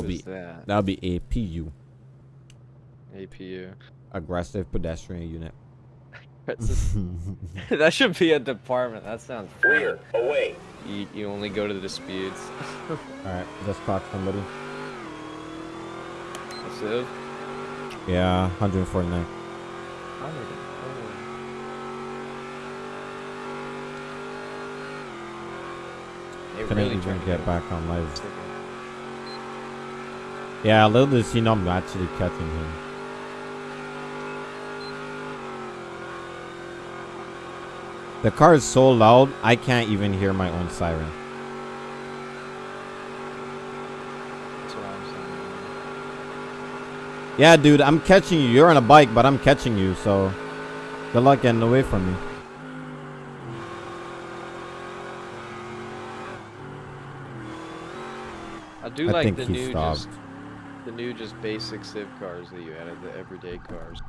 would be that? that would be APU, APU. aggressive pedestrian unit. That should be a department. That sounds Clear. fun. Away. You, you only go to the disputes. All right, just clock somebody. A Civ? Yeah, 149. They Couldn't really even get back on live. Yeah, little does he know I'm actually catching him. The car is so loud, I can't even hear my own siren. That's what I'm saying. Yeah, dude, I'm catching you. You're on a bike, but I'm catching you, so good luck getting away from me. I do I like think the he new stopped. just the new just basic Civ cars that you added, the everyday cars.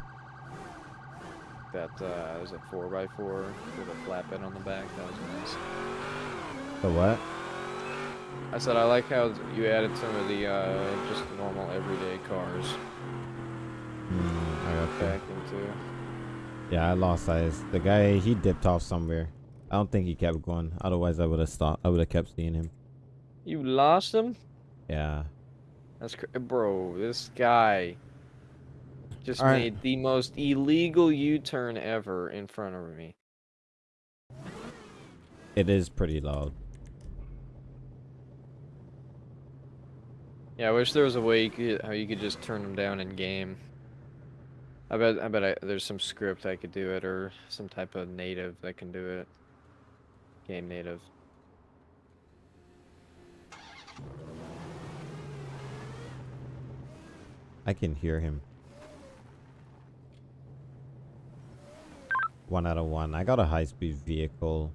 That uh, was a four x four with a flatbed on the back. That was nice. The what? I said I like how you added some of the uh, just normal everyday cars Hmm, I got back into. Yeah, I lost eyes. The guy, he dipped off somewhere. I don't think he kept going. Otherwise, I would have stopped. I would have kept seeing him. You lost him. Yeah. That's cr- bro. This guy just All right. made the most illegal U-turn ever in front of me. It is pretty loud. Yeah, I wish there was a way you could how you could just turn them down in game. I bet I bet I, there's some script I could do it or some type of native that can do it. Game native. I can hear him. One out of one. I got a high speed vehicle.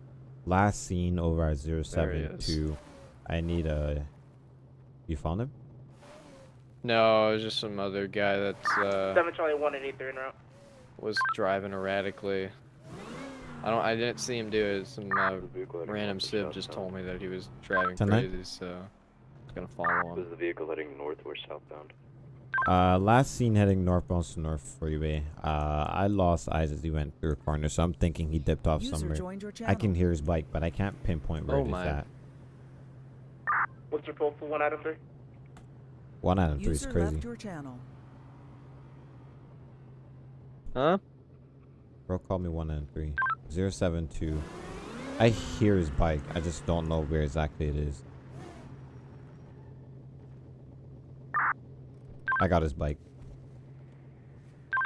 Last seen over at There 072. I need a. You found him? No, it was just some other guy that's, uh, Seven Charlie one and eight three en route. was driving erratically. I don't. I didn't see him do it. Some uh, random civ just told me that he was driving Tonight? crazy, so I was gonna follow him. Was the vehicle heading north or southbound? Uh, last seen heading northbound to North Freeway. Uh, I lost eyes as he went through a corner, so I'm thinking he dipped off User somewhere. I can hear his bike, but I can't pinpoint where Oh it is my. at. What's your pull for one item three? One out of three is crazy. left your channel. Huh? Bro, call me one and three. Zero seven two. I hear his bike. I just don't know where exactly it is. I got his bike.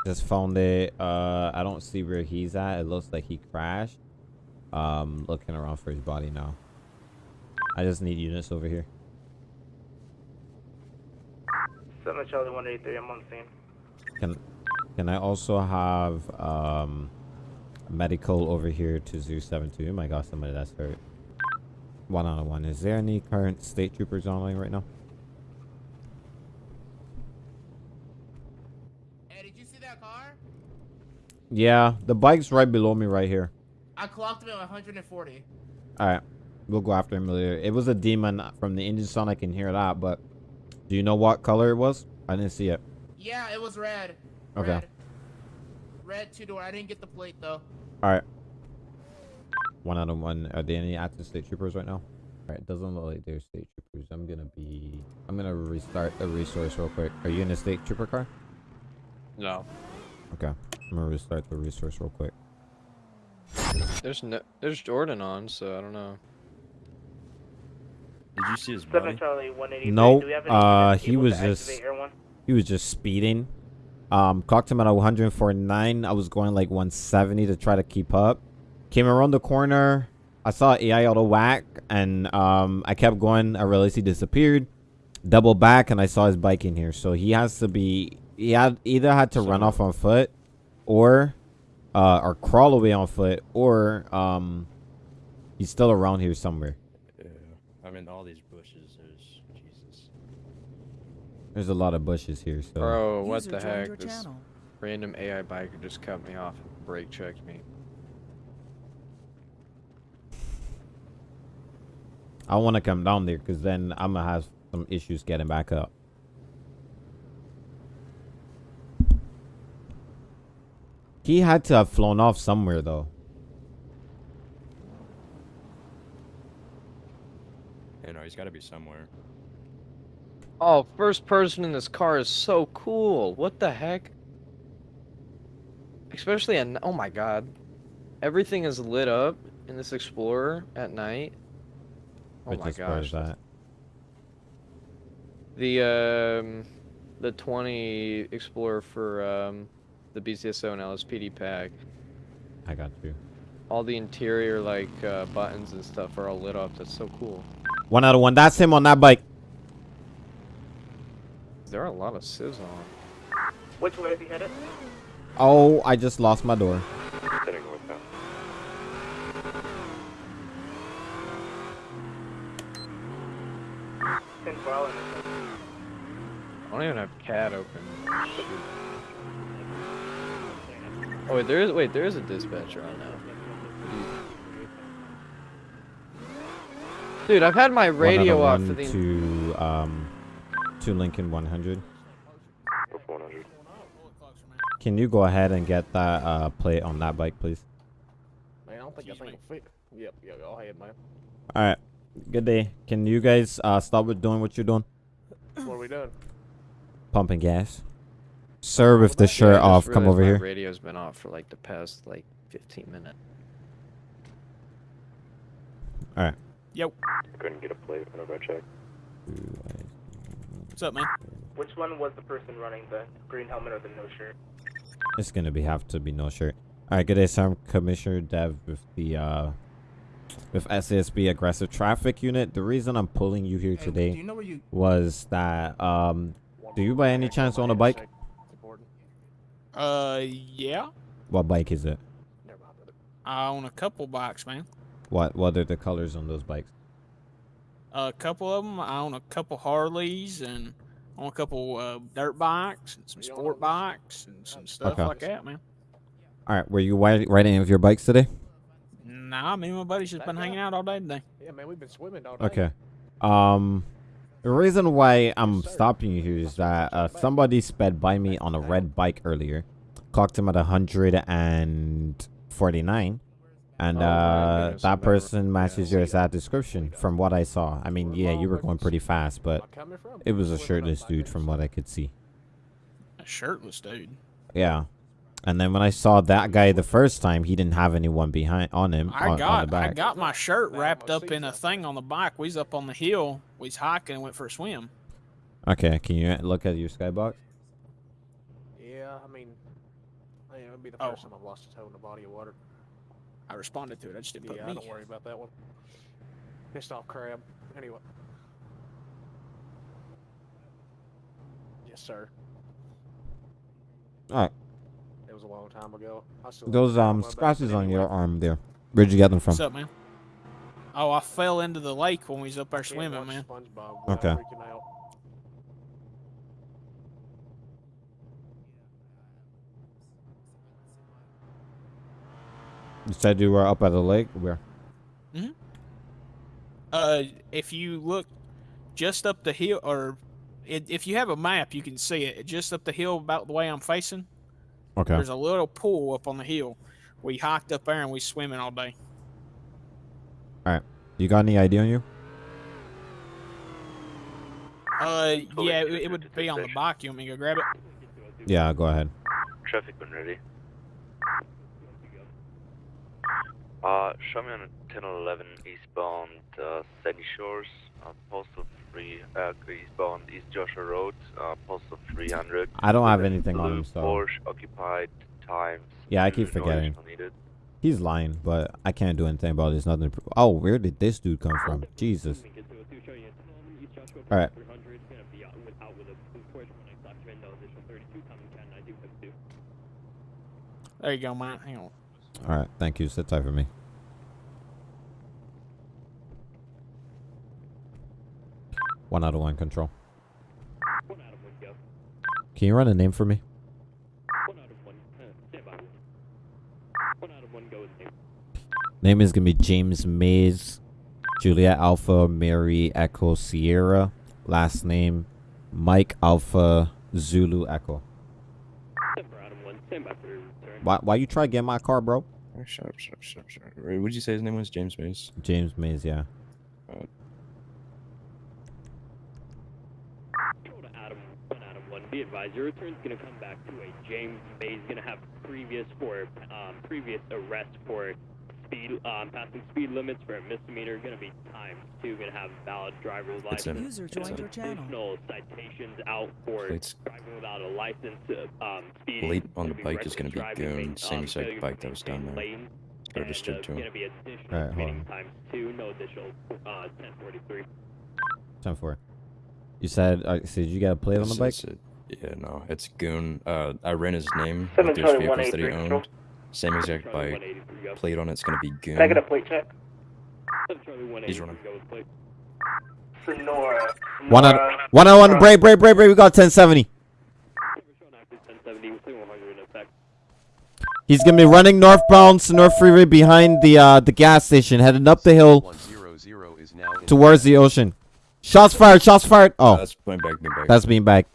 Just found it. Uh, I don't see where he's at. It looks like he crashed. Um, looking around for his body now. I just need units over here. Seven Charlie one eight three. I'm on scene. Can can I also have um medical over here to Zoo 72? Oh my gosh, somebody that's hurt. One on one. Is there any current state troopers online right now? Hey, did you see that car? Yeah, the bike's right below me right here. I clocked him at 140. Alright. We'll go after him later. It was a demon from the engine sound, I can hear that, but do you know what color it was? I didn't see it. Yeah, it was red. Okay. Red, red two door. I didn't get the plate though. Alright. One out of one. Are there any active state troopers right now? Alright, doesn't look like there's state troopers. I'm gonna be I'm gonna restart the resource real quick. Are you in a state trooper car? No. Okay. I'm gonna restart the resource real quick. There's no. There's Jordan on, so I don't know. Did you see his Seven body? Charlie one eighty three. Nope, Do we have any uh, he able was to just- one? He was just speeding. Um, clocked him at 149. I was going like 170 to try to keep up. Came around the corner. I saw AI auto whack, and um, I kept going. I realized he disappeared. Double back, and I saw his bike in here. So he has to be. He had either had to run off on foot, or uh, or crawl away on foot, or um, he's still around here somewhere. Yeah. I'm in all these bushes. There's Jesus. There's a lot of bushes here. So Bro, what User the heck? This channel. random AI biker just cut me off and brake checked me. I want to come down there because then I'm gonna have some issues getting back up. He had to have flown off somewhere though. You know, he's got to be somewhere. Oh, first person in this car is so cool. What the heck? Especially at oh my god, everything is lit up in this Explorer at night. Oh Which my is where is gosh, that? the um, the 20 Explorer for um, the BCSO and LSPD pack. I got you. All the interior like uh, buttons and stuff are all lit up. That's so cool. One out of one. That's him on that bike. There are a lot of civs on. Which way is he headed? Oh, I just lost my door. Heading northbound. Ten file and I don't even have CAD open. Shoot. Oh wait, there is wait, there is a dispatcher on now. Dude, I've had my radio off of for one the to um to Lincoln 100. Or 400. Can you go ahead and get that uh plate on that bike, please? Man, I don't think that thing will fit. Yep, yeah, go ahead, man. All right. Good day. Can you guys uh stop with doing what you're doing? What are we doing? Pumping gas. Sir, with the shirt just off, come over my here. Radio's been off for like the past like 15 minutes. Alright. Yep. Couldn't get a plate whenever I checked. What's up, man? Which one was the person running the green helmet or the no shirt? It's gonna be have to be no shirt. All right. Good day, sir. I'm Commissioner Dev with the uh with SASP aggressive traffic unit. The reason I'm pulling you here Hey, today Do you know you? was that um Do you by any chance own a bike? It's important. Uh, yeah. what bike is it? Never mind, brother. I own a couple bikes, man. What what are the colors on those bikes? A couple of them. I own a couple Harleys and on a couple uh, dirt bikes and some sport bikes and some stuff Okay. like that, man. All right. Were you riding any of your bikes today? Nah, me and my buddies just That been hanging out all day today. Yeah, man, we've been swimming all day. Okay. Um, the reason why I'm stopping you here is that uh, somebody sped by me on a red bike earlier, clocked him at 149, and Oh, uh, that person matches your exact description from what I saw. I mean, yeah, you were going pretty fast, but Am I coming from? it was a shirtless dude from what I could see. A shirtless dude. Yeah. And then when I saw that guy the first time, he didn't have anyone behind on him I on, got I got my shirt wrapped up in a thing on the bike. We was up on the hill. We was hiking and went for a swim. Okay, can you look at your skybox? Yeah, I mean, I mean, it would be the Oh. first time I've lost a toe in a body of water. I responded to it. I just didn't Yeah, put me. don't worry about that one. Pissed off crab. Anyway. Yes, sir. All right. It was a long time ago. I still Those um know about scratches on your arm there. Where'd you get them from? What's up, man? Oh, I fell into the lake when we was up there swimming, man. SpongeBob Okay. You said you were up at the lake. Where? Uh, if you look just up the hill, or it, if you have a map, you can see it. Just up the hill, about the way I'm facing, Okay. there's a little pool up on the hill. We hiked up there and we swimming all day. You got any ID on you? Uh, yeah, it, it would be on the bike. You want me to go grab it? Yeah, go ahead. Traffic when ready. Uh, show me on 1011 eastbound uh, Sandy Shores, uh, postal 3, uh, eastbound East Joshua Road, uh, postal 300. I don't have anything on him, so Porsche occupied times. Yeah, I keep forgetting. additional needed. He's lying, but I can't do anything about it. There's nothing. Oh, where did this dude come from? Jesus. All right. There you go, man. Hang on. All right. Thank you. Sit tight for me. One out of one control. Can you run a name for me? Name is gonna be James Mays, Juliet Alpha, Mary Echo Sierra. Last name Mike Alpha Zulu Echo. Why why you try to get my car, bro? Shut up, shut up, shut up, shut up. What'd you say his name was? James Mays? James Mays, yeah. Control to Adam, one Adam one. Be advised, your return's gonna come back to a James Mays. Gonna have previous for um, previous arrest for speed um, passing speed limits for a misdemeanor. Gonna be times two. Gonna have valid driver's It's license. in. User joined your channel. Additional citations out for Plates. driving without a license. Uh, um, speeding. Late on the bike is gonna be driving, Goon, same exact bike that was down there. lanes, Go and, registered uh, to him. Gonna be additional Alright, hold speeding on. times two. No additional uh, 1043. Ten four. You said uh, so did you get a plate on the It's- bike? It's a- yeah, no, it's Goon. Uh, I ran his name Seven with those vehicles that he 183 control. owned. Same exact bike. 183, go. Plate on it's gonna be Goon. Can I get a plate check? Seven Charlie 183, He's running. go with plate. Sonora. One out Sonora. one on one break, break, break, break, we got ten seventy. Showing active 1070 with 100 in effect. He's gonna be running northbound Sonora Freeway behind the uh the gas station, heading up the hill 100 is now in towards the ocean. Shots fired, shots fired. Oh, Oh, that's being back, being back. that's being back.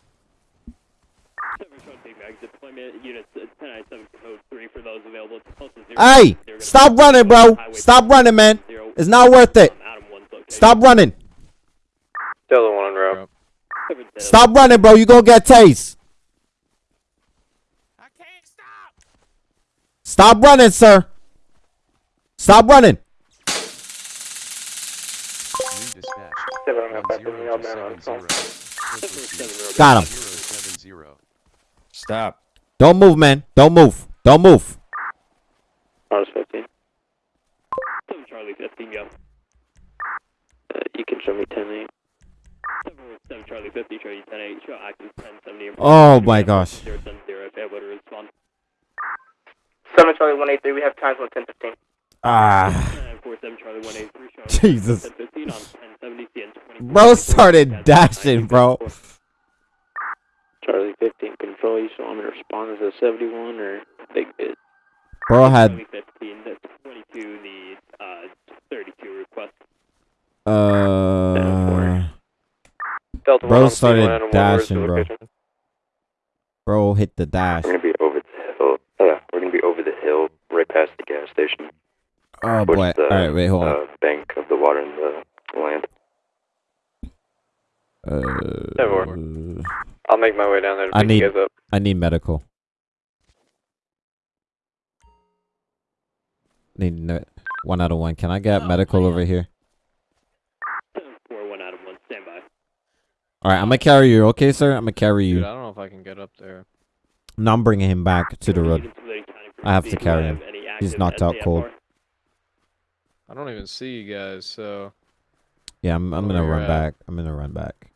Seven Charlie Big Mag deployment units uh, 1097 code 3 for those available. It's close to zero. Hey, stop running, bro. Stop running, man. It's not worth it. Adam 1's location. Stop running. Still the one on route. Stop running, bro. You gonna get tased. I can't stop. Stop running, sir. Stop running. redispatched. Seven, I'm gonna 10 back to the outbound on to phone. 70. Got him. 070. Stop. Don't move, man. Don't move. Don't move. Honest 15. Seven Charlie 15 go. Uh, you can show me 10 8. Seven, seven Charlie 50 show you 10 8 show active 1070. Oh my gosh. 070 if able to respond. Seven Charlie one eight three. We have times on ten fifteen. Ah. 947 Charlie 183 Jesus. 1015 on 1070 CN 20. Bro started dashing, bro. Charlie 15 control. You saw him in response to 71 or big bit. Bro had Charlie 15 that's 22 the uh 32 request. uh Delta Bro started C1 and one, where's dashing, bro. bro hit the dash. We're gonna be over the hill. Uh, we're gonna be over the hill, right past the gas station. Oh boy. the, All right, wait, hold on. Uh, bank of the water and the land. Uh, I'll make my way down there to I pick need- up. I need medical. One out of one. Can I get Oh, medical man. over here? 4 1 Adam 1 standby. All right, I'm gonna carry you. Okay, sir. I'm gonna carry Dude, you. I don't know if I can get up there. No, I'm bringing him back to the road. Even Toledo County I have to carry him. He's knocked out cold. I don't even see you guys, so Yeah, I'm. I'm gonna run at. back. I'm gonna run back.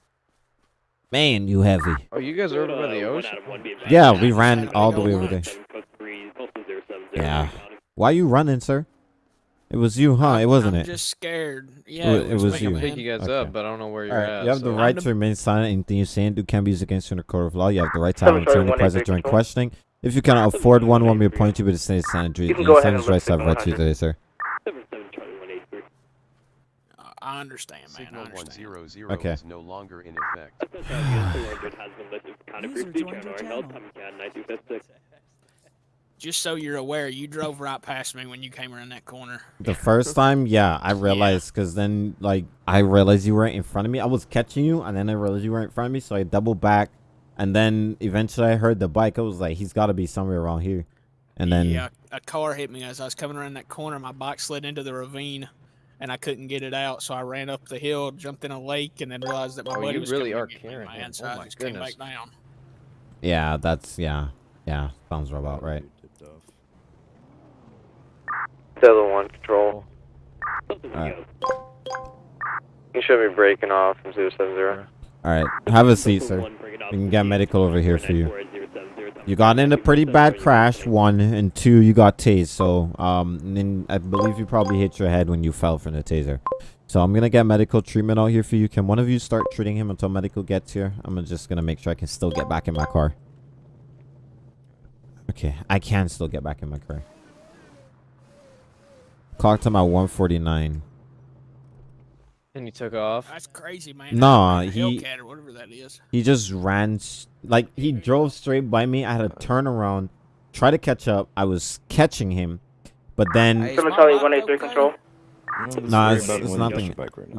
Man, you heavy. Oh, you guys are over by the Uh, ocean? Adam 1 be advised. Yeah, we ran all the way over there. seven code three, postal 070 Yeah. County. Why you running, sir? It was you, huh? It wasn't I'm it? just scared. Yeah, it it was, was you. I man. pick you guys Okay. up, but I don't know where you're All right, at. you have the right to remain silent. Anything you say and do can be used against you in the court of law. You have the right to have Seven an attorney present during questioning. If you cannot afford one, one may appoint you with the state standard. You can go ahead sentence and rights have right to 100. today, sir. 77 Charlie 183. I understand, man. I understand. 100 Okay. is no longer in effect. Just so you're aware, you drove right past me when you came around that corner. The first time, yeah, I realized because then, like, I realized you weren't in front of me. I was catching you, and then I realized you weren't in front of me, so I doubled back, and then eventually I heard the bike. I was like, he's got to be somewhere around here, and then yeah, a car hit me as I was coming around that corner. My bike slid into the ravine, and I couldn't get it out. So I ran up the hill, jumped in a lake, and then realized that my Oh, buddy you was really coming are to get me, carrying him. man. So Oh I my just came goodness. back down. yeah, that's yeah, yeah, sounds about right. Tipped off. Delta 1 control. Something Alright. You should be breaking off from 070. All right, have a seat, sir. one, bring it up We can get medical over here for you. You got in a pretty bad crash, one, and two, you got tased. So, um, and then I believe you probably hit your head when you fell from the taser. So I'm gonna get medical treatment out here for you. Can one of you start treating him until medical gets here? I'm just gonna make sure I can still get back in my car. Okay, I can still get back in my car. Clocked him at 149. And he took off. That's crazy, man. Nah, A he- or whatever that is. He just ran, like he drove straight by me. I had to turn around, try to catch up. I was catching him, but then Hey, is Someone tell you 183 okay? control. Nah, it's- it's nothing.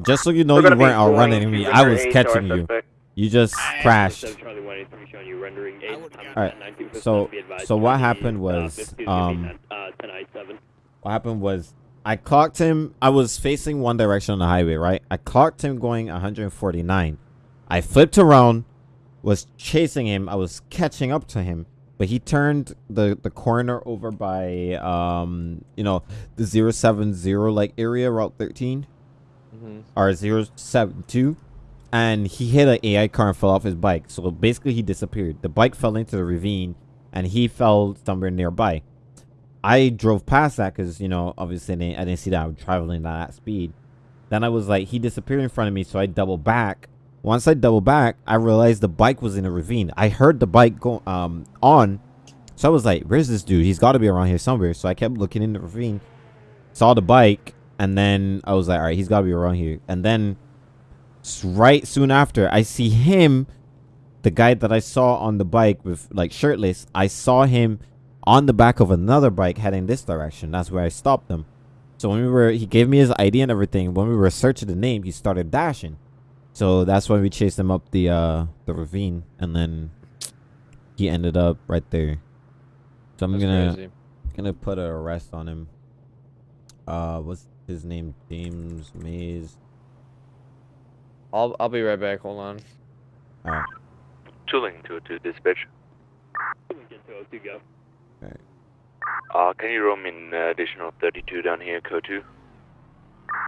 just so you know, We're you weren't outrunning going me. I was catching you. suspect. You just Hey, crashed. Charlie 183 showing you 8. Alright, so- so what happened uh, was, 15 is gonna be um, 10, uh, 1097. What happened was I clocked him. I was facing one direction on the highway, right? I clocked him going 149. I flipped around, was chasing him. I was catching up to him, but he turned the the corner over by um you know the 070 like area route 13 Mm-hmm. or 072 and he hit an AI car and fell off his bike. So basically he disappeared. The bike fell into the ravine and he fell somewhere nearby. I drove past that because, you know, obviously I didn't, I didn't see that I was traveling at that speed. Then I was like, he disappeared in front of me, so I doubled back. Once I doubled back, I realized the bike was in a ravine. I heard the bike go um on, so I was like, "Where's this dude? He's got to be around here somewhere." So I kept looking in the ravine, saw the bike, and then I was like, "All right, he's got to be around here." And then, right soon after, I see him, the guy that I saw on the bike with like shirtless. I saw him on the back of another bike heading this direction. That's where I stopped them. So when we were, he gave me his ID and everything. When we were searching the name, he started dashing. So that's why we chased him up the uh the ravine, and then he ended up right there. So I'm That's gonna crazy. gonna put an arrest on him. Uh, what's his name? James Mays. I'll I'll be right back. Hold on. All right. Chilling to to dispatch. Lincoln 202 go. Uh, can you roll me an additional 32 down here, code 2?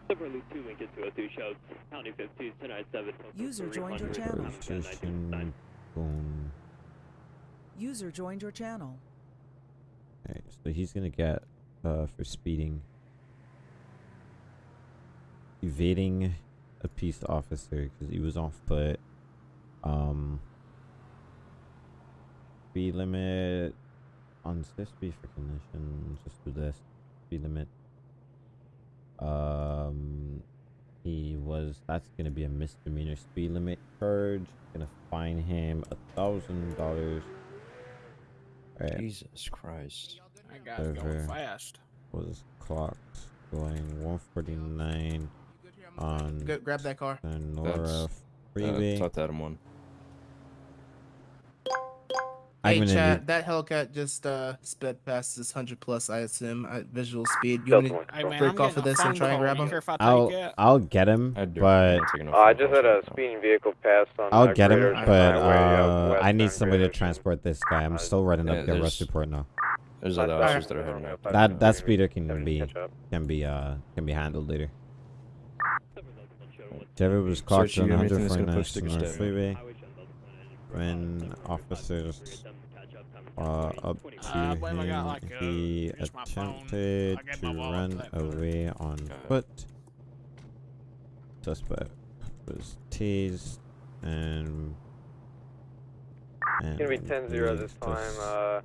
Silver 2 Lincoln 202 shows County 15 1097. User joined your channel. Position, boom. User joined your channel. Alright, so he's gonna get uh for speeding. Evading a peace officer because he was off foot. Um speed limit on this speed for conditions. Just do this. Speed limit. Um he was that's gonna be a misdemeanor speed limit charge. Gonna fine him a thousand dollars. Jesus Christ. That guy's going fast. was clocked going 149 on Go, grab that car. Sonora That's- Freeway. Uh, talk to Adam 1. Hey, I'm gonna chat, need- that Hellcat just uh sped past this 100 plus, I assume, at visual speed. You want to break I'm off getting of a this and phone try and call. grab You him? care if I I'll? I'll get him, I'd do it. but I'm taking no Uh, I just had a speeding vehicle pass on. I'll uh, get him. But uh, I need somebody to transport this guy. I'm Uh, still writing yeah, up the arrest there's- report now. There's other Alright. officers that are heading out. That that speeder can be can be uh can be handled later. Silver Loop 1 showing one- Trevor was clocked Search you, on anything that's gonna 149 push sticker Freeway Highway channel level one, when and uh, officers 7 catch up, time uh, up to Uh, I got, him. like, uh, he just my phone. attempted to run to that away on Okay. foot. Suspect was tased and. It's gonna be and 10 0 this time. Uh,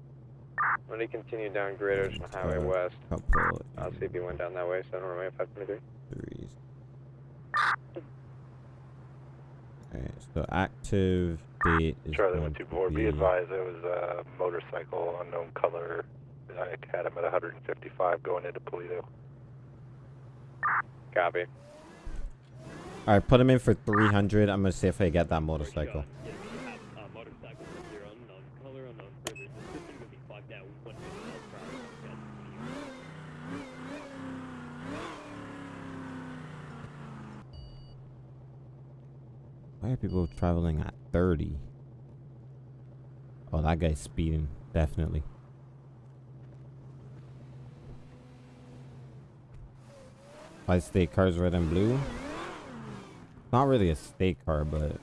when he continued down Great Ocean Highway uh, West, couple I'll see if he went down that way. so I don't 7 Romeo 523. threes. Okay, so active date is Charlie to to board. Be advised, it was a motorcycle, unknown color. I had him at 155 going into Toledo. Copy. All right, put him in for 300. I'm gonna see if I get that motorcycle. Yeah, we have motorcycle with zero unknown color, unknown further. This thing will be clocked at 150 miles per hour. Yes. Why are people traveling at 30? Oh, that guy's speeding, definitely. Five state cars, red and blue. Not really a state car, but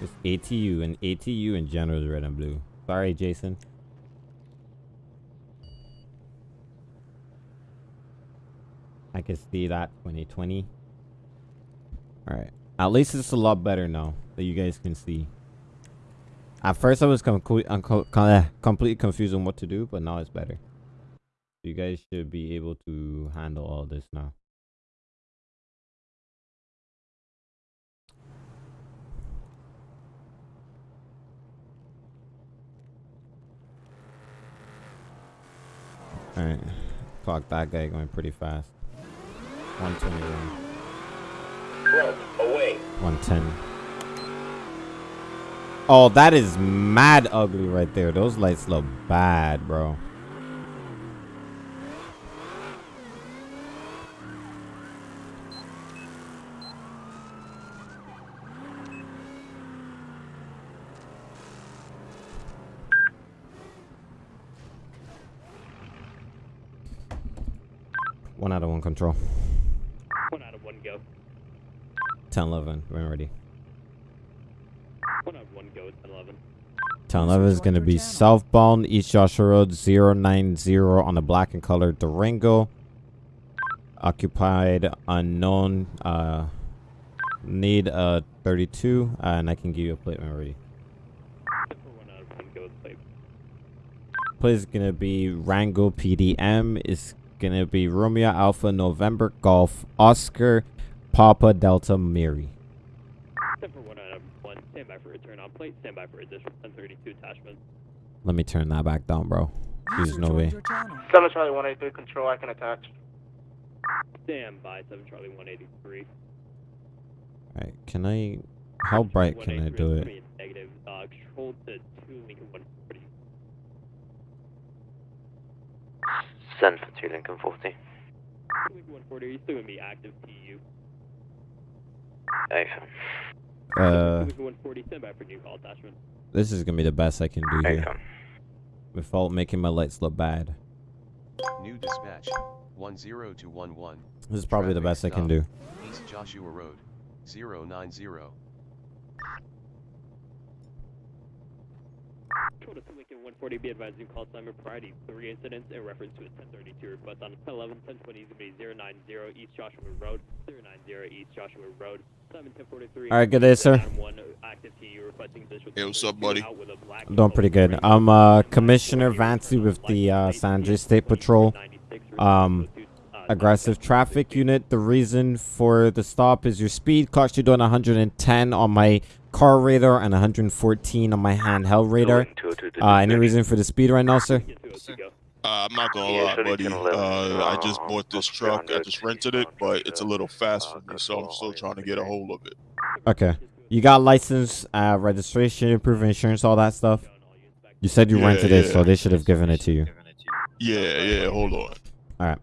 it's ATU, and ATU in general is red and blue. Sorry, Jason. I can see that 2020. All right. At least it's a lot better now that you guys can see. At first, I was com- unco- com- eh, completely confused on what to do, but now it's better. You guys should be able to handle all this now. Alright. Clock that guy going pretty fast. 121. Front, away. 110. Oh, that is mad ugly right there. Those lights look bad, bro. One out of one control. One out of one go. 10 11. When ready. One out of one go. 10 11. 11 is going to be southbound East Joshua Road 090 on the black and colored Durango. Occupied unknown. Uh, need a 32, and I can give you a plate when ready. One out of one go. Plate. Is going to be Rango PDM. Is going to be Romeo Alpha November Golf Oscar Papa Delta Mary. Stand by for return on plate. Stand by for additional 1032 attachment. Let me turn that back down, bro. There's no way. Seven Charlie One Eight Three Control. I can attach. Stand by 7 Charlie 183. Alright, can I... How bright can I do it? Negative. Uh, control to 2 Lincoln 140. Send for 2 Lincoln 40. Lincoln 140, are you still going to be active TU? Affirm. Uh, Lincoln 140, stand by for new call attachment. this is gonna be the best I can do here. Without making my lights look bad. New dispatch. 10211. This is probably the Traffic best I can do. East Joshua Road. 090. Control to 2 Lincoln 140, be advised new call timer priority. Three incidents in reference to a 1032 request on 11 1020 is going to be 090 East Joshua Road. 090 East Joshua Road. 7 1043. Alright, good day, sir. One active TU requesting additional Hey, what's up, buddy? out with a black I'm doing pretty good. I'm uh, Commissioner Vancy with the uh, San Andreas State Patrol. Um, aggressive traffic unit. The reason for the stop is your speed clocked you doing 110 on my car radar and 114 on my handheld radar. Uh, any reason for the speed right now, sir? Uh, I'm not gonna lie, buddy. Uh, I just bought this truck. I just rented it, but it's a little fast for me, so I'm still trying to get a hold of it. Okay. You got license, uh, registration, proof of insurance, all that stuff? You said you Yeah, rented it, so they should have given it to you. Yeah, yeah. Hold on. All right.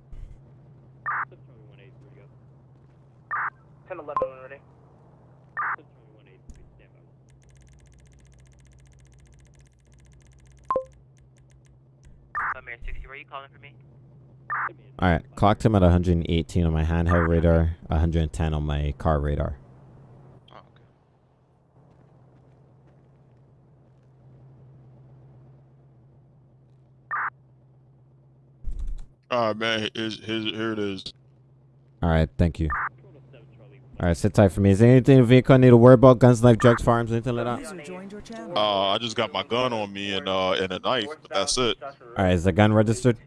Ten Eleven when ready. I'm Air 60, where are you calling for me? All right. Clocked him at 118 on my handheld radar, 110 on my car radar. Oh, All right, ah, man. Here's, here's, here it is. All right. Thank you. All right. Sit tight for me. Is there anything in the vehicle I need to worry about? Guns, knife, drugs, firearms, anything like that? Uh, I just got my gun on me and uh and a knife. But that's it. All right. Is the gun registered?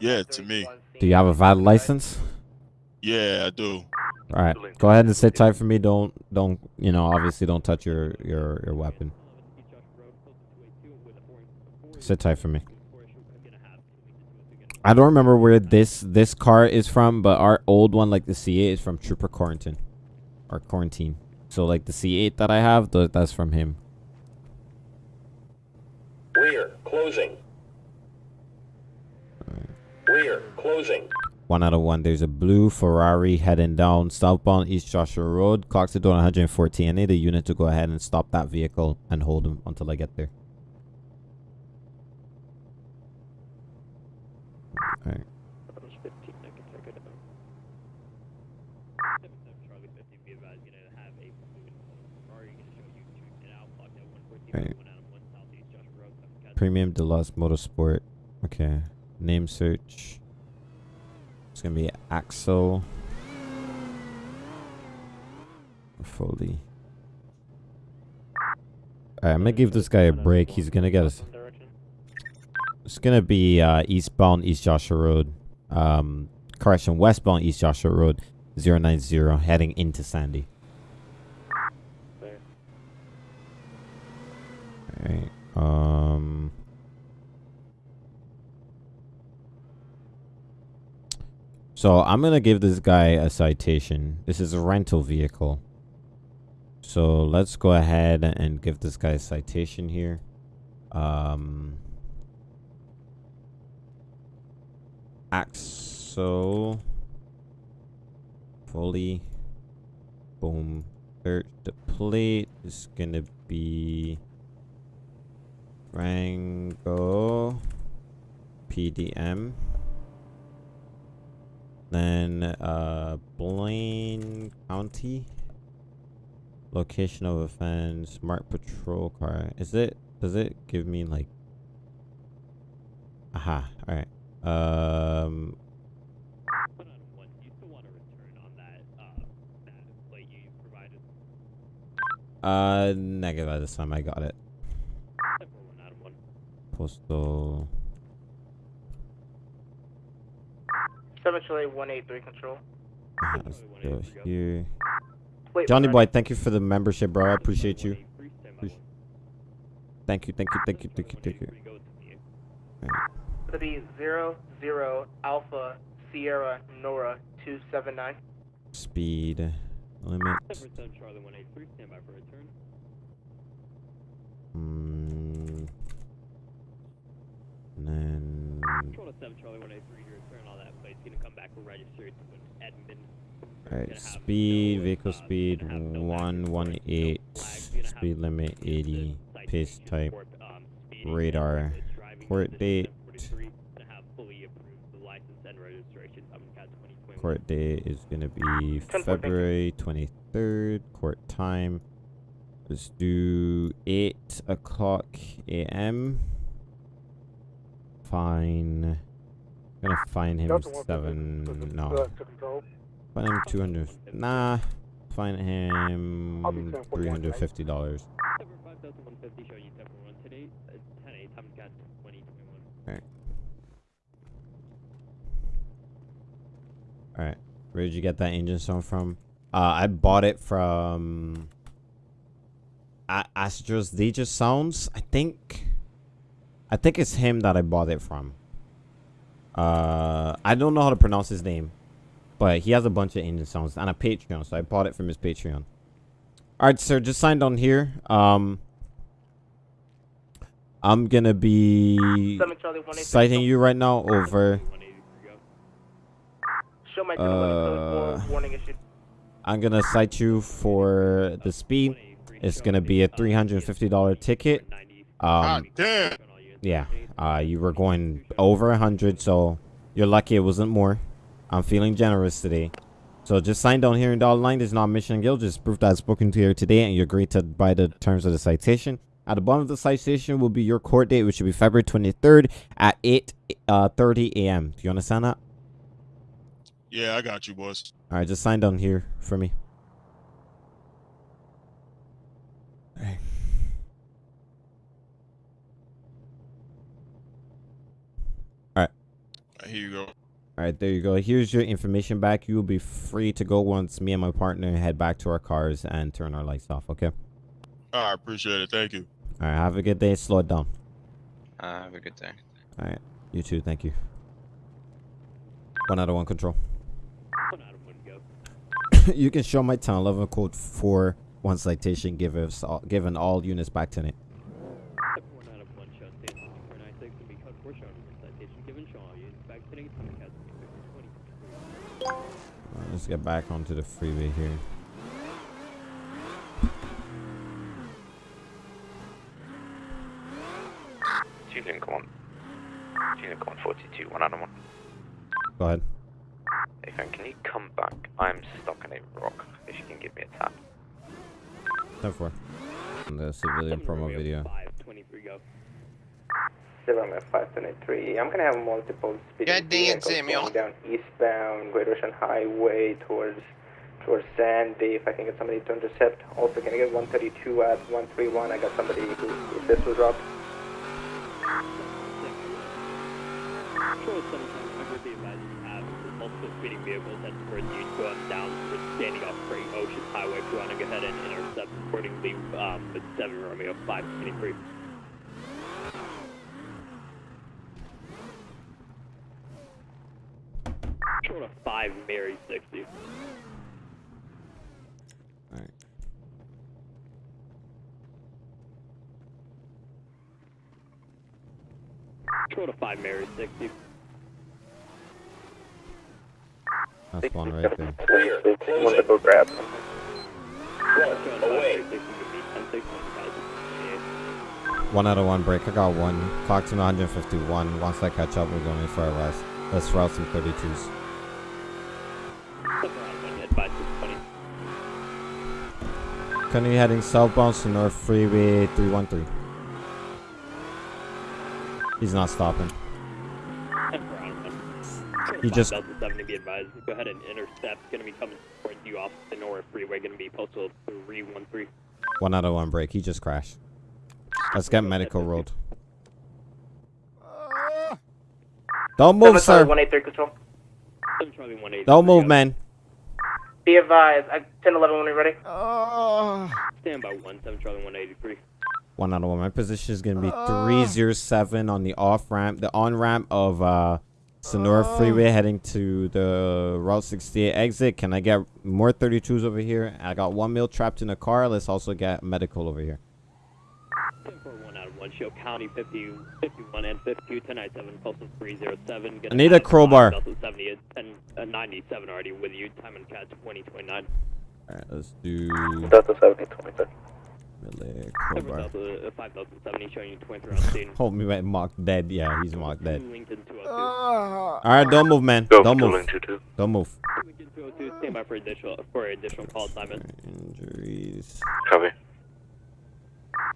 Yeah, to me. Do you have a valid license? Yeah, I do. All right. Go ahead and sit tight for me. Don't, don't, you know, obviously don't touch your, your, your weapon. Sit tight for me. I don't remember where this this car is from, but our old one, like the C8, is from Trooper Quarantine, or Quarantine. So like the C8 that I have, th- that's from him. Rear, closing. Rear, closing. One out of one. There's a blue Ferrari heading down southbound East Joshua Road. Clocks are doing 114. I need a unit to go ahead and stop that vehicle and hold him until I get there. All right. Right. Premium Deluxe Motorsport. Okay. Name search. It's gonna be Axel Foley. Alright, I'm gonna give this guy a break. He's gonna get us. It's gonna be uh, eastbound East Joshua Road. Um, correction, westbound East Joshua Road, 090, heading into Sandy. Um. So I'm gonna give this guy a citation. This is a rental vehicle. So let's go ahead and give this guy a citation here. Um, Axel Foley boom search the plate is gonna be Rango PDM then uh Blaine County. Location of offense marked patrol car. Is it does it give me like aha all right um uh negative at this time i got it postal Seven Charlie one eight three control. Let's go here. Wait, Johnny boy, thank you for the membership, bro. I appreciate you. Appreci- Thank you, thank you, thank you, thank you, thank you. Alright. It'll be zero zero Alpha Sierra Nora two seven nine. Speed limit. Seven Charlie 183, stand by for return. Mm, and then Control to 7 Charlie 183 to return all that plate's gonna come back registered to an admin. alright, speed, vehicle speed one one eight, speed limit eighty, pace type, radar, court date, Gonna have fully approved the license and registration. I'm cat 2021. Court date is gonna be February twenty third, court time. Let's do eight o'clock a.m. Fine. gonna fine him seven. this is, No. uh, to control. Fine him two hundred. Nah. Fine him I'll be 10 three hundred fifty dollars. 5150 showing you 741 today. Uh, 10 8 time cat 2021. Alright. Alright. Where did you get that engine sound from? Uh, I bought it from Astro's DJ Sounds. I think. I think it's him that I bought it from. Uh, I don't know how to pronounce his name, but he has a bunch of engine sounds and a Patreon, so I bought it from his Patreon. All right, sir, just signed on here. Um, I'm gonna be Seven Charlie 183. citing you right now over. Show my Uh, warning issued. I'm gonna cite you for the speed. It's gonna be a three hundred and fifty dollar ticket. Um, damn. yeah, uh, you were going over a hundred, so you're lucky it wasn't more. I'm feeling generous today. So just sign down here in dollar line. There's not mission guild. Just proof that I've spoken to you today, and you agree to by the terms of the citation. At the bottom of the citation will be your court date, which will be February 23rd at 8 uh, 30 a.m. Do you understand that? Yeah, I got you, boss. All right, just sign down here for me. All right. Here you go. All right, there you go. Here's your information back. You will be free to go once me and my partner head back to our cars and turn our lights off, okay? I appreciate it. Thank you. All right, have a good day. Slow it down. Uh, have a good day. All right, you too. Thank you. One out of one control. you can show my 1011 code for one citation give us all, given all units back to it. One out of one show station 496 and be code 4 showing citation given show all units back today. Time cat 20. Let's get back onto the freeway here. Two Lincoln 1. Two Lincoln 142, one out one. Go ahead. Ethan, can you come back? I'm stuck in a rock. If you can give me a tap. 10 4. On the civilian promo video. 23 go. Seven five twenty three. I'm gonna have multiple speeding God dang it, vehicles Samuel. going down eastbound Great Ocean Highway towards towards Sandy. If I can get somebody to intercept. Also, can I get 132 at 131? I got somebody who if this was dropped. Control 7 remember the advisor you have is speeding vehicles heading towards you to going down for standing off Great Ocean Highway. If you want to go ahead and intercept accordingly um, with 7 Romeo 523. Control to 5 Mary 60. Alright. To 5 Mary 60. That's one right there. Want to go grab. One out of one break. I got one. To 151. Once I catch up, we're going in for a rest. Let's route some 32s. Currently heading southbound to North Freeway 313. He's not stopping. He just- Delta 7 to be advised. Go ahead and intercept. Gonna be coming towards you off the Nora Freeway. Gonna be postal 313. One out of one break. He just crashed. Let's get medical rolled. Don't move, sir. 183 control. 7 Charlie 180. Don't move, man. Be advised. I 10 11 when you're ready. Stand by 1 7 Charlie 183. One out of one. My position is gonna be 307 on the off ramp, the on ramp of uh Senora Freeway heading to the Route 68 exit. Can I get more 32s over here? I got one mil trapped in a car. Let's also get medical over here. 10 4 1 out of 1. Show County 50, 51 and 52. 1097 postal 307. Gonna I need a crowbar. 70 at 10 uh, 97 already with you. Time and catch 2029. Alright, let's do Delta 70, 23. Melee crowbar. Uh, 5070 showing you 23 on scene. Hold me right mock dead. Yeah, he's mock dead. Lincoln 202. Alright, don't move, man. Go, Don't move. Don't move. Lincoln 202. Stand by for additional for additional call assignment. Injuries. Copy.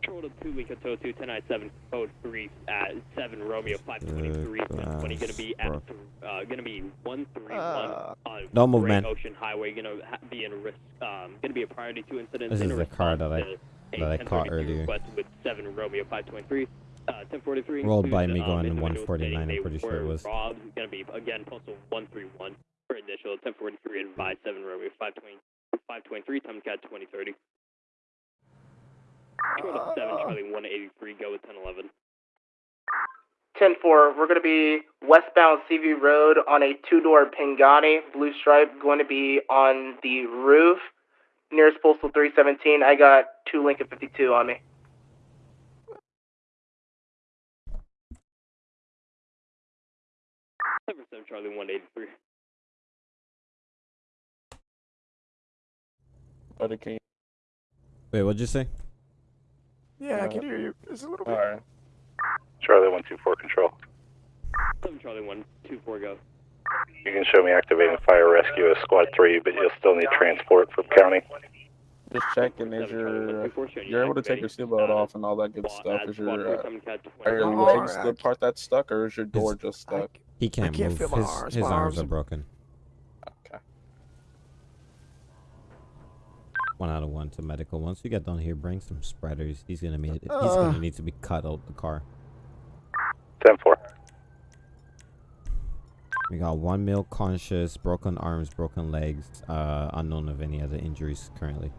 Control to 2 Lincoln 202 1097 code 3 at 7 Romeo 523 1020 gonna be at th- uh gonna be 131 on Don't move, Great man. Ocean Highway gonna ha- be in risk um gonna be a priority 2 incident This in is the car that I response to that I a caught 1032 earlier. with 7 Romeo 523 uh 1043 Rolled by me um, going in 149, I'm pretty sure it were was. robbed gonna be again postal 131 for initial 1043 advised 7 Romeo 520 523 time cat 2030 Control 7 Charlie 183 go with 1011 10 4. We're going to be westbound CV Road on a two door Pingani, blue stripe, going to be on the roof nearest postal 317. I got two Lincoln 52 on me. Seven seven Charlie one eighty three. Buddy, can you? Wait, what'd you say? Yeah, I can uh, hear you. It's a little bit. Alright. Charlie 124 control. Seven Charlie one two four go. You can show me activating fire rescue as squad 3, but you'll still need transport from county. Just checking, is your you're able to take your seatbelt off and all that good stuff? Is your uh, are your legs the part that's stuck, or is your door just stuck? He can't, can't move. feel my his arms. his arms arms are are- broken. Okay. One out of one to medical. Once you get down here, bring some spreaders. He's gonna need. He's Uh. gonna need to be cut out the car. 10 4. We got one male conscious, broken arms, broken legs. Uh, unknown of any other injuries currently.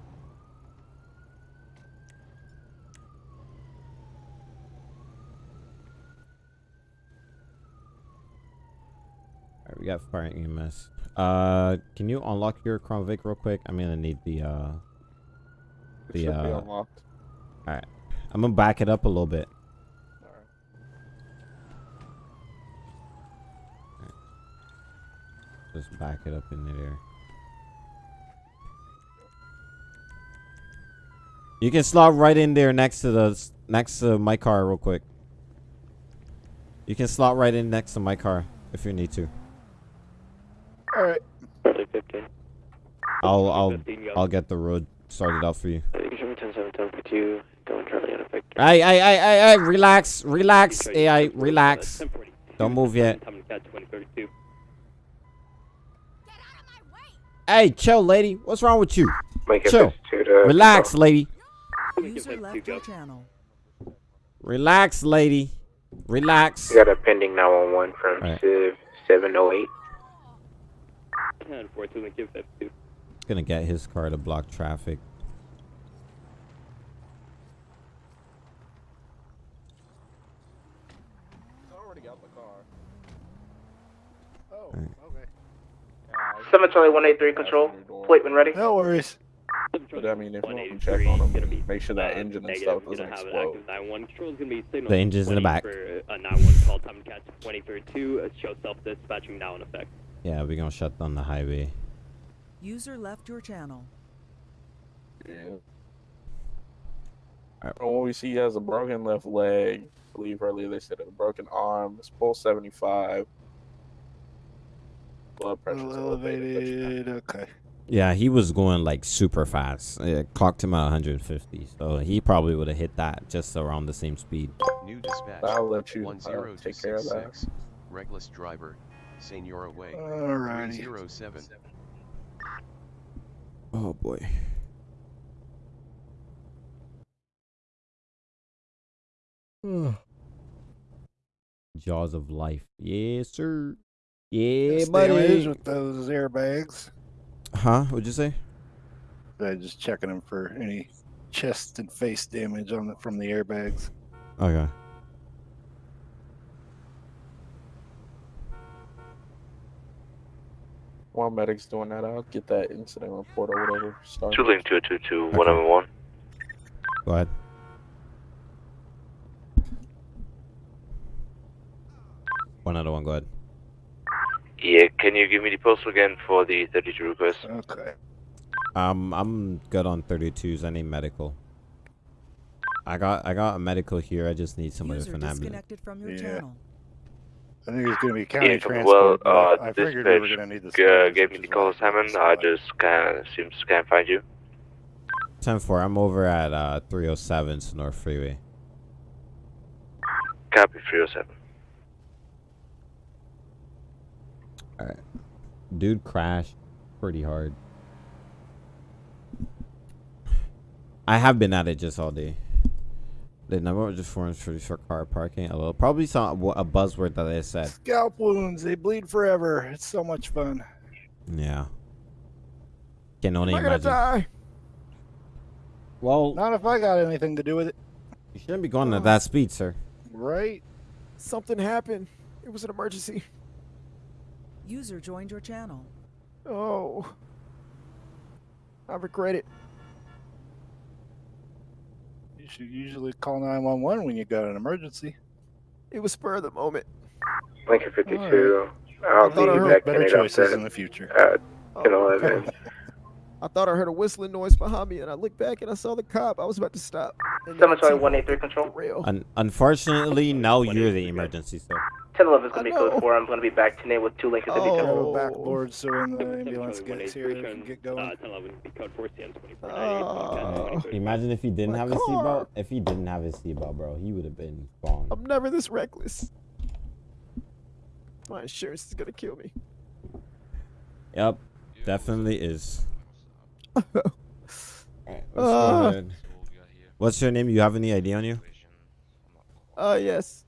Alright, we got fire EMS. Uh, can you unlock your Crown Vic real quick? I'm gonna need the uh, It the should be uh. unlocked. Alright, I'm gonna back it up a little bit. Just back it up in there. You can slot right in there next to the next to my car real quick. You can slot right in next to my car if you need to. All right. Charlie fifteen. I'll I'll 15. I'll get the road started out for you. You can show me ten seven ten for two. Going Charlie unaffected. Hey hey hey hey hey relax relax AI relax. Don't move yet. Time cat twenty thirty two. Hey chill lady, what's wrong with you? Lincoln Chill. 52 to Relax lady. User left channel. Relax lady. Relax. We got a pending 911 from Alright. Civ 708. Ten four two Lincoln fifty two. Gonna get his car to block traffic. I already got the car. Oh, Alright. okay. Seven Charlie One Eight Three Control. Plate when ready. No worries. But I mean, if you want to check on them, make sure that engine and stuff doesn't explode. The engine's in the back. For a 911 call, time catch 2032, uh, show self-dispatching now in effect. Yeah, we're gonna shut down the highway. User left your channel. Yeah. When we see he has a broken left leg, I believe earlier they said a broken arm, his pulse 75, blood pressure elevated. Okay. Yeah, he was going like super fast. It clocked him at 150, so he probably would have hit that just around the same speed. New dispatch. I'll let you, uh, One zero two take care of that. six. Reckless driver. Senora Way. Alrighty. Three zero seven. Oh boy. Jaws of life. Yes, sir. Yeah, That's buddy. damage with those airbags. Huh? What'd you say? Uh, just checking them for any chest and face damage on the, from the airbags. Okay. While medic's doing that, I'll get that incident report or whatever started. Two link two two two one oh one. Go ahead. One other one. Go ahead. Yeah, can you give me the postal again for the 32 request? Okay. Um, I'm good on 32s. I need medical. I got I got a medical here. I just need somebody User with an ambulance. from your Yeah. channel. I think it's going to be county Yeah, transport. well, I- uh, I figured we were going to need the uh, spares, gave me the call Simon. I just kind of seems can't find you. 10 4. I'm over at uh 307 North Freeway. Copy 307. All right. Dude crashed pretty hard. I have been at it just all day. The number of just forms for for car parking. A little, probably some a buzzword that I said. Scalp wounds, they bleed forever. It's so much fun. Yeah. Can only Am I gonna imagine. die? Well, Not if I got anything to do with it. you shouldn't be going at uh, that speed, sir. Right? Something happened. It was an emergency. User joined your channel. Oh. I regret it. You should usually call 911 when you got an emergency. It was spur of the moment. Lincoln 52. I'll be thought I heard back better choices in the future. uh, Oh, 11. I thought I heard a whistling noise behind me, and I looked back and I saw the cop. I was about to stop. and Seven then One Eight Three Control. Rail. Un- unfortunately, now you're the emergency, sir. 1011 is going to be I know. code 4. I'm going to be back tonight with two Lincolns Oh. to Have backboard so when the ambulance gets here, they can can, get going. Uh, 1011 code 4 CN 24 Oh. Imagine if he didn't My have his car. seatbelt. If he didn't have his seatbelt, bro, he would have been gone. I'm never this reckless. My insurance is gonna kill me. Yep, definitely is. Alright, let's go Ah. ahead. What's your name? You have any ID on you? Uh, yes.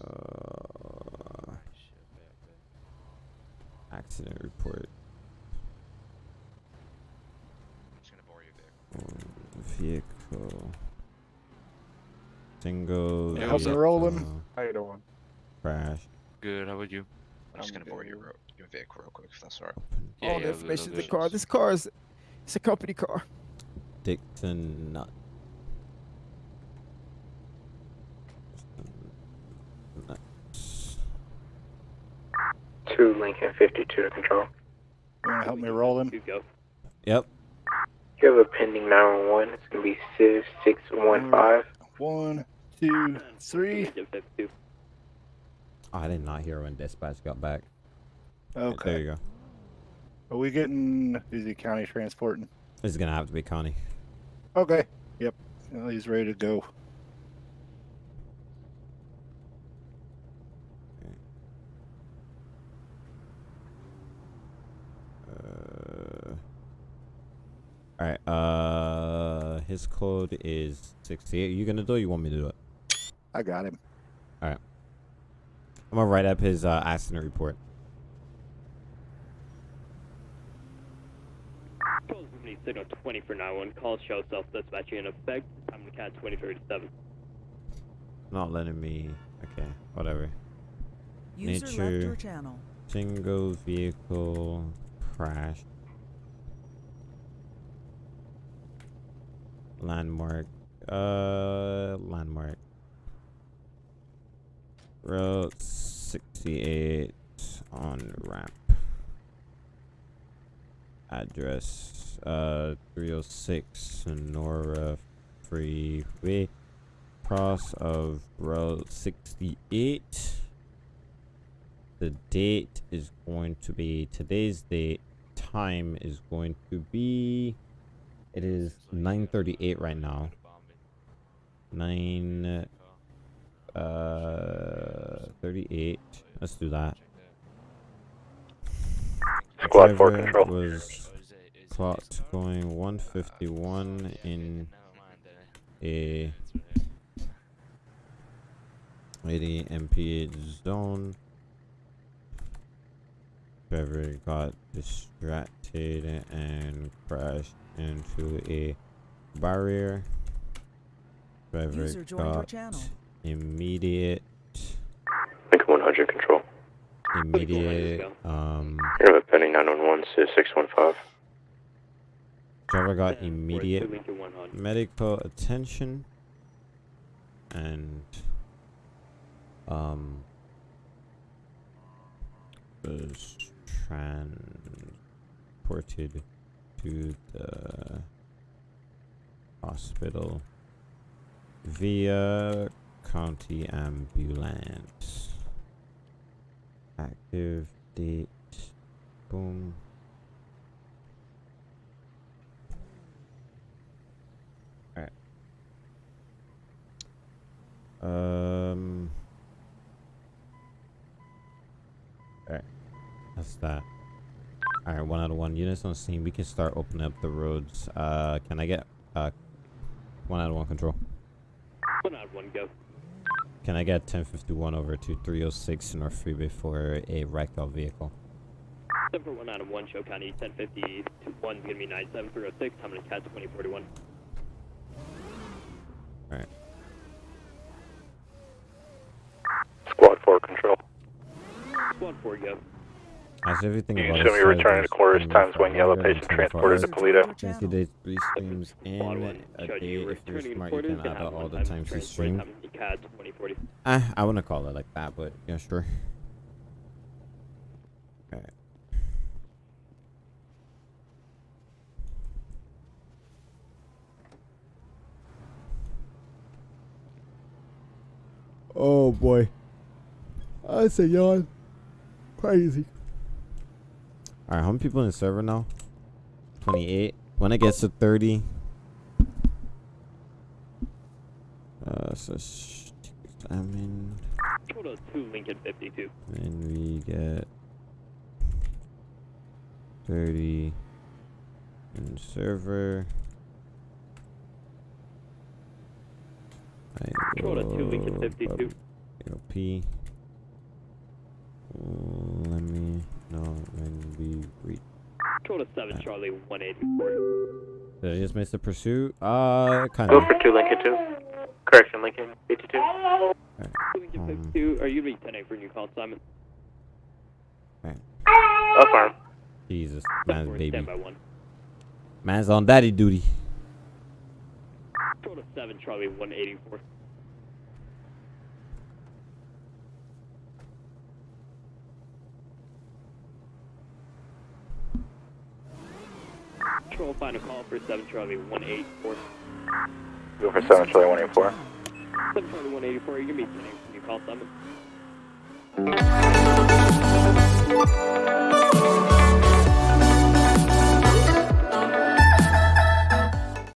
Uh, accident report. Vehicle. Single. Yeah, how's it rolling? How you doing? Crash. Good, how about you? I'm just I'm gonna bore good. your, ro- your vehicle real quick if that's alright. All the information in the car. This car is, it's a company car. Dixon Nut. Nuts. 2 Lincoln 52 to control. You want to help me roll him? You go. Yep. You have a pending 911. It's going to be 6615. One, two, three. Lincoln 52. Oh, I did not hear when dispatch got back. Okay. There Okay. you go. Are we getting? Is he county transporting? This is gonna have to be Connie. Okay. Yep. Well, he's ready to go. All right. Uh, his code is sixty-eight. you gonna do it? Or you want me to do it? I got him. All right. I'm gonna write up his uh, accident report. Signal 20 for 91. Call show self-dispatching in effect. Time to cat 2037. Not letting me. Okay. Whatever. User left Nature. your channel. Single vehicle crash. Landmark. Uh, landmark. Route 68 on ramp. Address uh 306 Senora Freeway. Cross of Route 68. The date is going to be today's date. Time is going to be. It is 9:38 right now. Nine. Uh, 38. Let's do that. Squad four control. was clocked going 151 in a 80 mph zone. Driver got distracted and crashed into a barrier. Driver User joined your got channel. immediate Lincoln 100 control. immediate um You're with pending 911 to 615. driver got immediate medical attention and um was transported to the hospital via county ambulance active date boom Alright. Um. Alright. That's that. Alright, one out of one. Units on scene. We can start opening up the roads. Uh, can I get uh one out of one control? One out, of one go. Can I get 1051 over to 306 North Freeway for a wrecked out vehicle? Seven for one out of one, show county 1050 to one's gonna be 9706, I'm gonna catch 2041. Alright. Squad 4 control. Squad 4 go. As everything You about can show me us returning to says, quarters, times one yellow longer than patient 24 transported to hours. Toledo. Twenty days, three streams in a day. If you're to smart, you can add have all the times you stream. time to catch 2040. Ah, I wouldn't call it like that, but yeah, sure. Alright. Oh boy. I say yawn. Crazy. Alright, how many people in the server now? 28. When it gets to 30. Uh, so I mean. Total 2 Lincoln 52. And we get 30 in server. I Control to two, Lincoln will 52. LP. Let me know when we reach. Total 7 Charlie 184. Did I just miss the pursuit? Uh, kind Go for 2 Lincoln 2. Correction, Lincoln 52. Lincoln Um, 52, are you gonna be 10 for new call, Simon? Up arm. Jesus, man's baby. Stand by 1. Man's on daddy duty. Total 7 Charlie 184. Control final call for 7 Charlie 184. Go for 7 Charlie 184. 7 Charlie 184, you're gonna be 10 for call, Simon.